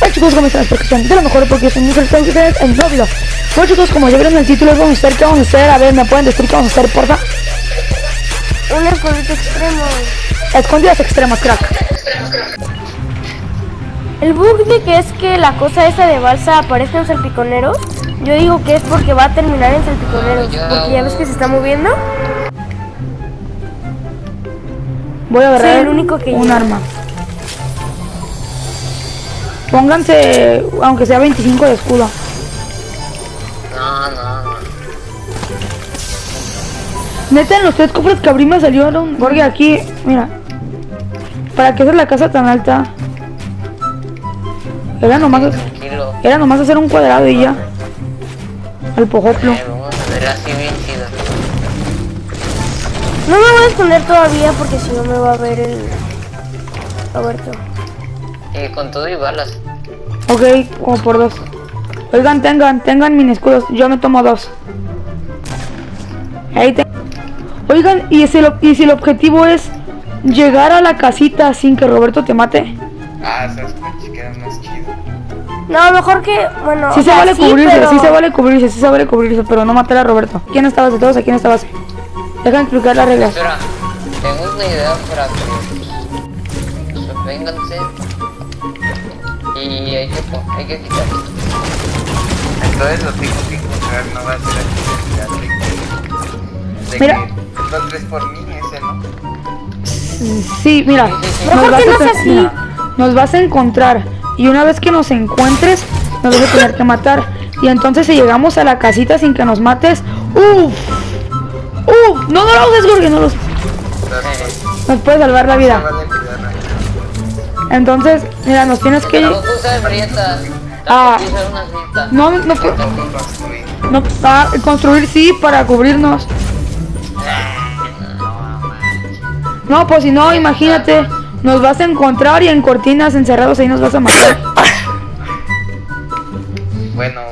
Hola chicos, ¿cómo están? Espero que estén de lo mejor porque soy Están ustedes en video. Bueno chicos, como ya vieron el título, vamos a hacer, ¿qué vamos a hacer? A ver, ¿me pueden decir qué vamos a hacer, porfa? Un escondite extremo. Escondidas extremas, crack. El bug de que es que la cosa esa de balsa aparezca en salpiconeros, yo digo que es porque va a terminar en salpiconeros. Porque ya ves que se está moviendo. Voy a agarrar Soy el único que un arma. Pónganse, aunque sea 25 de escudo. No, no, no. Neta, en los tres cofres que abrí me salieron. Porque aquí, mira. ¿Para qué hacer la casa tan alta? Era nomás, Tranquilo. era nomás hacer un cuadrado y ya. Al pojoplo. Eh, vamos a ver así bien chido. No me voy a esconder todavía porque si no me va a ver el Roberto. Y con todo y balas. Ok, como por dos. Oigan, tengan, tengan mini escudos. Yo me tomo dos. Ahí te... Oigan, ¿y si, el, ¿y si el objetivo es llegar a la casita sin que Roberto te mate? Ah, esas coches quedan más chido. No, mejor que, bueno, Sí se vale sí, cubrirse, pero- sí se vale cubrirse, sí se vale cubrirse, pero no matar a Roberto. ¿Quién estabas de todos? ¿A quién estabas? Dejan explicar las reglas. Espera, tengo una idea para que. Vénganse. Y hay que, hay que quitar. Entonces lo tengo que encontrar, no va a ser así de, de Mira. que tres por mí, ese no. Sí, mira, Sí, sí, sí. nos vas, a así. nos vas a encontrar y una vez que nos encuentres nos vas a tener que matar y entonces si llegamos a la casita sin que nos mates, uff, uff, no, no lo uses Jorge, no lo uses, nos puede salvar la vida. Entonces, mira, nos tienes que. Ah. Tampoco usar unas grietas. no, no, no, ah, construir sí para cubrirnos. No, pues si no, imagínate, nos vas a encontrar y en cortinas encerrados ahí nos vas a matar. Bueno,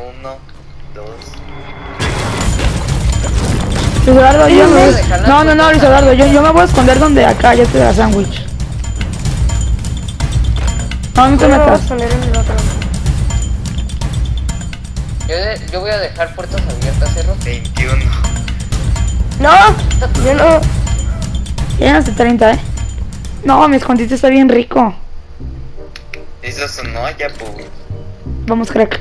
Luis Eduardo, yo no me... No, no, Luis Eduardo, yo, yo me voy a esconder donde acá, ya te da sándwich. No, no te metas. Yo, de- yo voy a dejar puertas abiertas, cerro. 21. No, yo no. Llegan hasta 30, ¿eh? No, mi escondite está bien rico. Eso sonó ya, pues. Vamos, crack.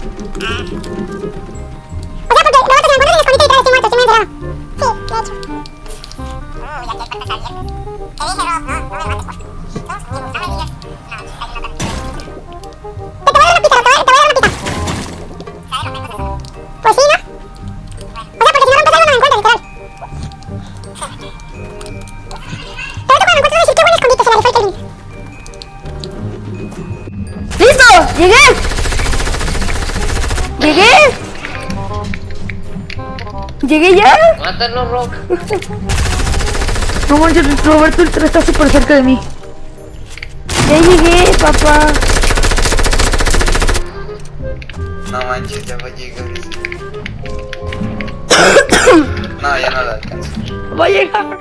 ¡Llegué! ¿Llegué ya? Mátalo, Rock. No manches, Roberto Ultra está súper cerca de mí. Ya llegué, papá. No manches, ya va a llegar. No, ya no lo alcanzo. Va a llegar.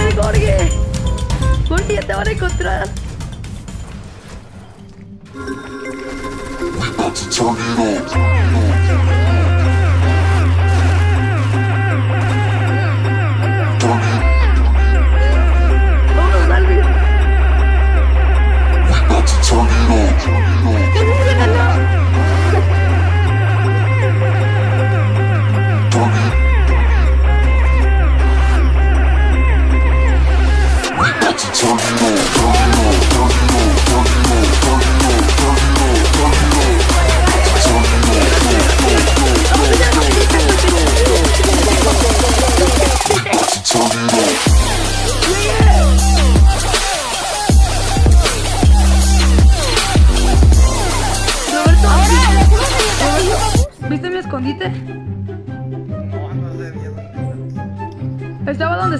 El Jorge. Jorge, ya te van a encontrar.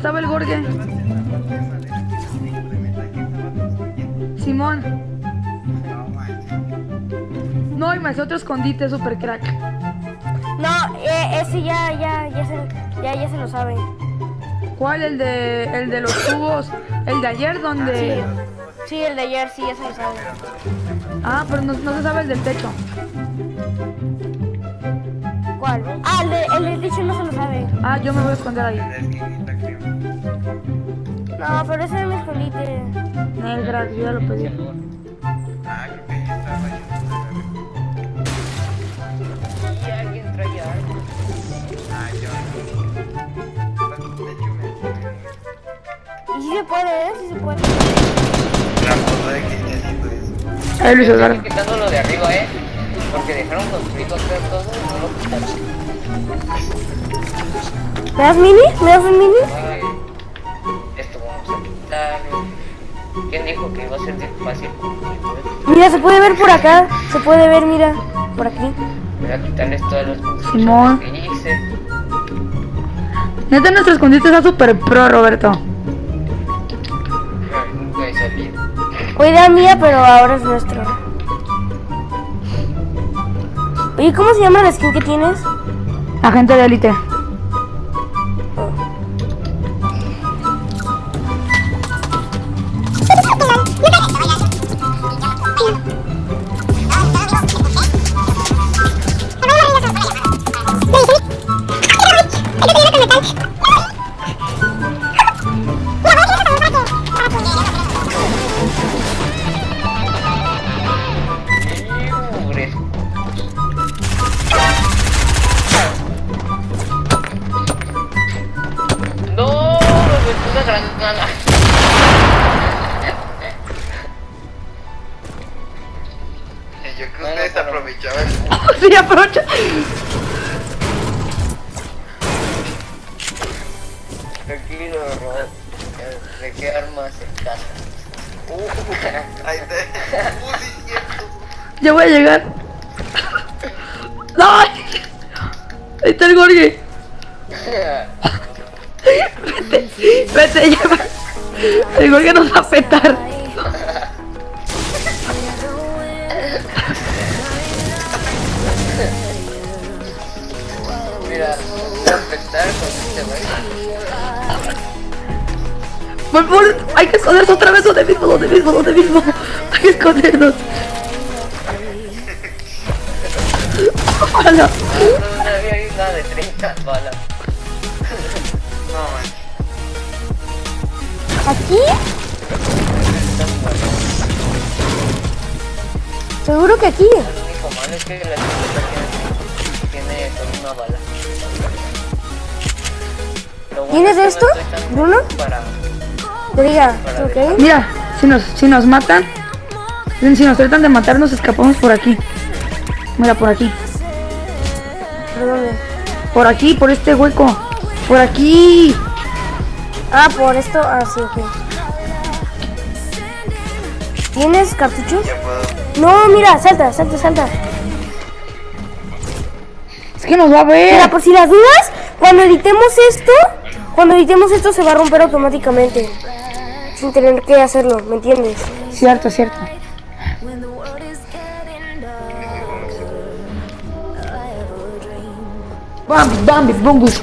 Estaba construyendo. Simón. No manches. No, y me hace otro escondite super crack. No, eh, ese ya, ya, ya se, ya, ya se lo sabe. ¿Cuál? El de, el de los tubos. El de ayer donde... Sí, el de ayer sí, ya se lo sabe. Ah, pero no, no se sabe el del techo. ¿Cuál? Ah, el, de, el del techo no se lo sabe. Ah, yo me voy a esconder ahí. No, pero ese es mi el crack, yo ya lo pedí. Ah, creo que ahí estaba yo. Y alguien traía algo. Ah, yo. De hecho, me Y sí se puede, ¿eh? Sí se puede. La foto de que ya haciendo eso. Ahí Luis Eduardo. Estoy quitando lo de arriba, eh. Porque dejaron construido acá todo y no lo quitaron. ¿Me das mini? ¿Me das un mini? ¿Quién dijo que iba a ser fácil? Mira, se puede ver por acá. Se puede ver, mira. Por aquí. Voy a quitarles todas las Simón. construcciones que hice. Neta, nuestro escondite está super pro, Roberto. Ay, Nunca he salido. Fue idea mía, pero ahora es nuestro. Oye, ¿cómo se llama la skin que tienes? Agente de élite. Sí, aprovecha. Tranquilo, Rod. ¿De qué armas en casa? Uh, ahí está. Uh, cierto. Ya voy a llegar. ¡No! Ahí está el Gorge. Vete, vete, lleva. El Gorge nos va a petar. Por favor, hay que escondernos otra vez donde mismo, donde mismo, donde mismo. Hay que escondernos. No había una de 30 balas. No. ¿Aquí? Seguro que aquí. Lo único malo es que la chica tiene, solo una bala. ¿Tienes esto, Bruno? Para... ¿ok? Mira, si nos, si nos matan, si nos tratan de matar, nos escapamos por aquí. Mira, por aquí. ¿Por dónde? Por aquí, por este hueco. Por aquí. Ah, por esto. Ah, sí, ok. ¿Tienes cartuchos? No, mira, salta, salta, salta. Es que nos va a Mira, ver. por si las dudas, cuando editemos esto, cuando editemos esto se va a romper automáticamente. Sin tener que hacerlo, ¿me entiendes? Cierto, cierto. Bambi, Bambi, Bumbus.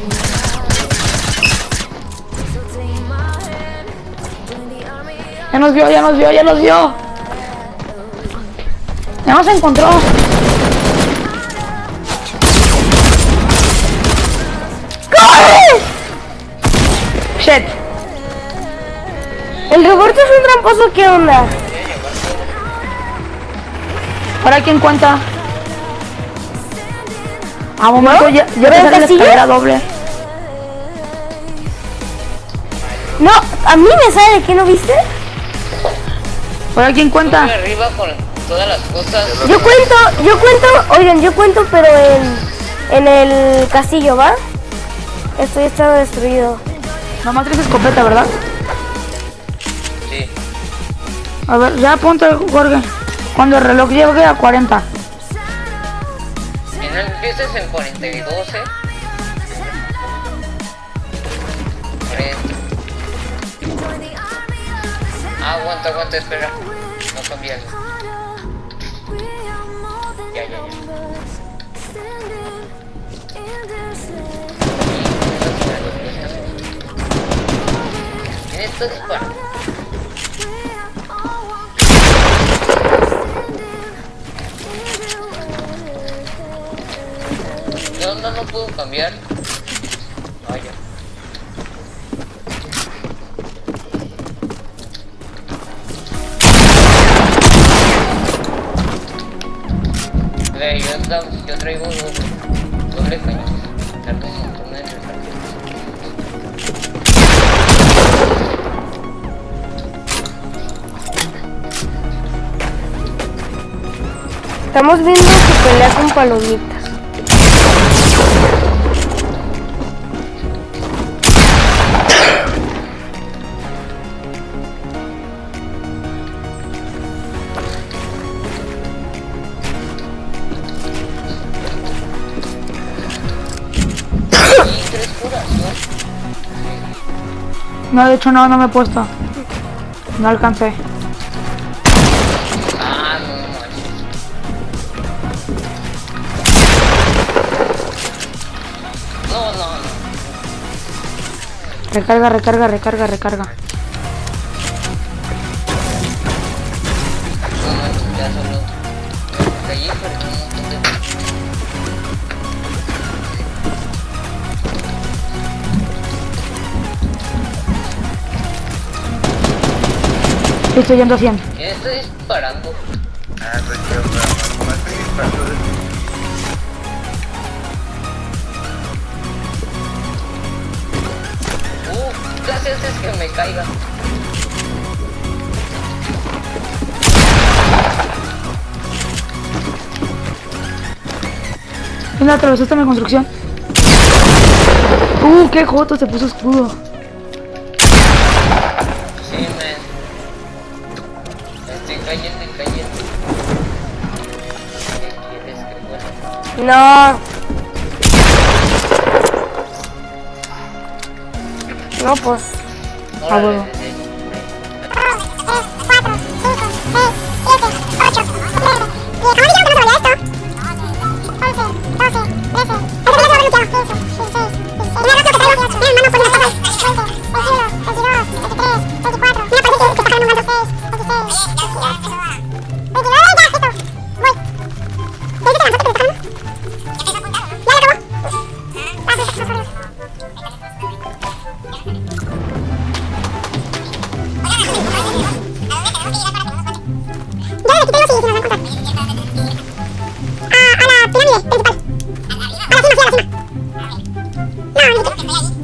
Ya nos vio, ya nos vio, ya nos vio. Ya nos encontró. El Roberto es un tramposo, ¿qué onda? ¿Para quién cuenta? A momento ya, ya ¿Pero te el sale la escalera doble. No, a mí me sale, ¿qué no viste? ¿Para quién cuenta? Arriba con todas las cosas. Yo cuento, yo cuento, oigan, yo cuento, pero en, en el castillo, ¿va? Esto ya está destruido. Nomás tres escopeta, ¿verdad? A ver, ya ponte, Jorge. Cuando el reloj llegue a 40. En Si no empieces en 42, eh. 40. Ah, aguanta, aguanta, espera. No cambiarlo. Ya, ya, ya. No puedo cambiar. Vaya. Ve, yo, yo traigo doble, doble cañón. Estamos viendo que pelea con palomitas. ¿No? No, de hecho no, no me he puesto. No alcancé. Ah, no. No, no, no. Recarga, recarga, recarga, recarga. No manches, Estoy yendo a 100. ¿Quién está disparando? Ah, soy yo, pero no estoy disparando. Uh, casi haces que me caiga. Mira, atravesaste mi construcción. Uh, qué joto, se puso escudo. No. No, pues. Órale, huevo. Oh, my God.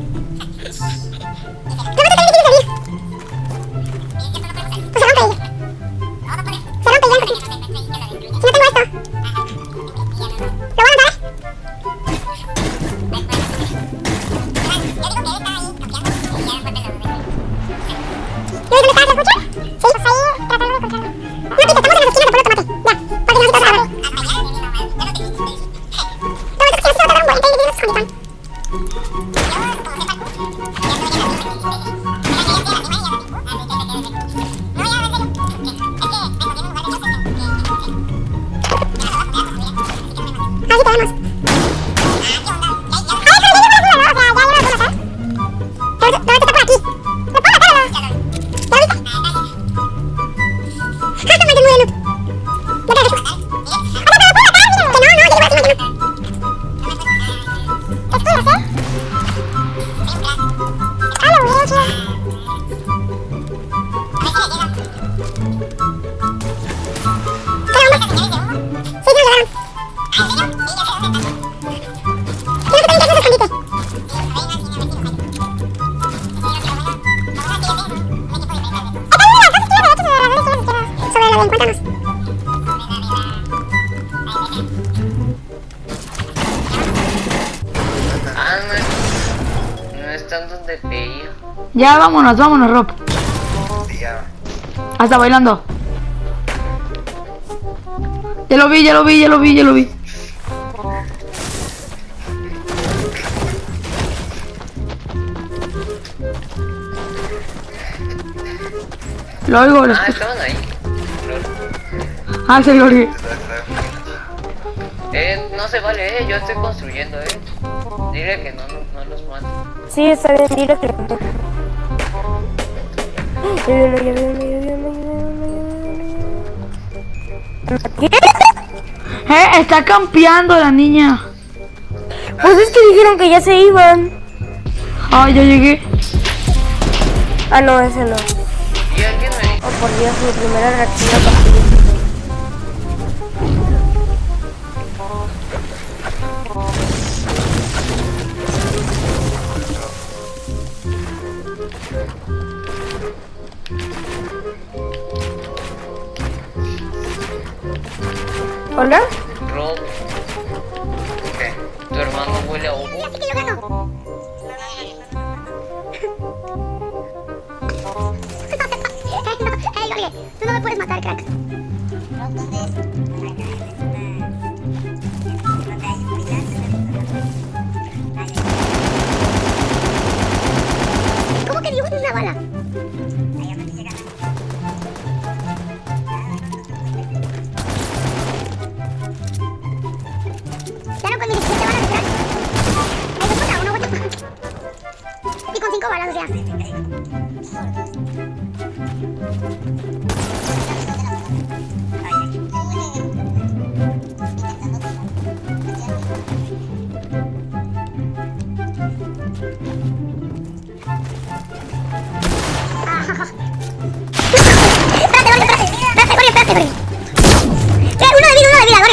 ven, cuéntanos. Ah, no, no están donde pedí. Ya vámonos, vámonos, Rob. Ya. Hasta bailando. Ya lo vi, ya lo vi, ya lo vi, ya lo vi. Lo oigo, lo ah, escucho. Ah, estaban ahí. Ah, se lo. Eh, no se vale, eh. Yo estoy construyendo, eh. Dile que no, no los mate. Sí, está bien, dile que... Ya viene. Eh, está campeando la niña. Pues es que dijeron que ya se iban. Ah, ya llegué. Ah, no, ese no. Y alguien me dijo. Oh, por Dios, mi primera reacción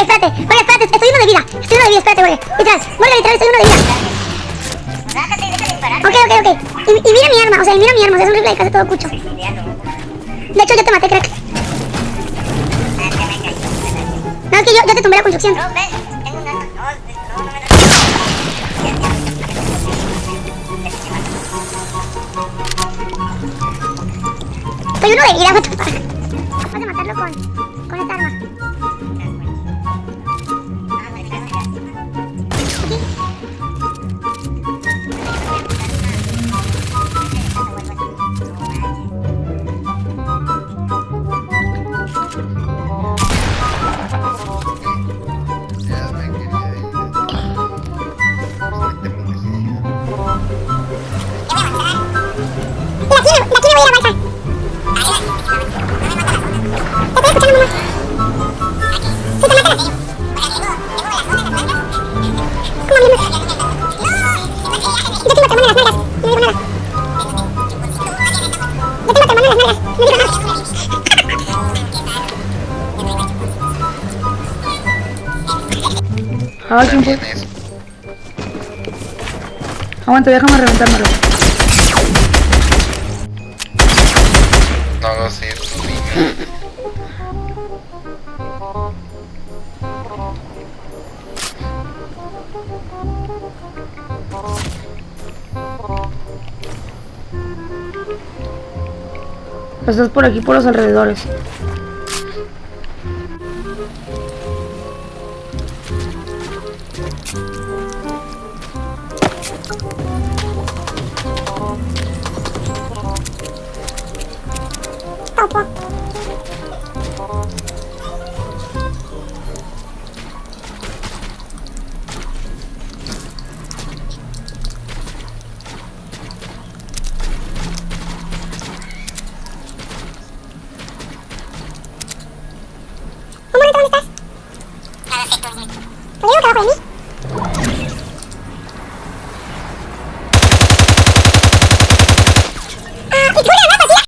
espérate. Jorge, espérate, estoy uno de vida. Estoy uno de vida, espérate, Jorge. Literal, Jorge, literal, estoy uno de vida. Ok, ok, ok. Y, y mira mi arma, o sea, mira mi arma, o sea, es un rifle de casa todo cucho. De hecho, yo te maté, crack. No, es que yo, yo te tumbé la construcción. Estoy uno de vida, what the fuck. Vas a matarlo con, con esta arma. Ah, ¿quién fue? Aguanta, déjame reventármelo. No hagas eso, niño. Estás por aquí, por los alrededores. 大丈？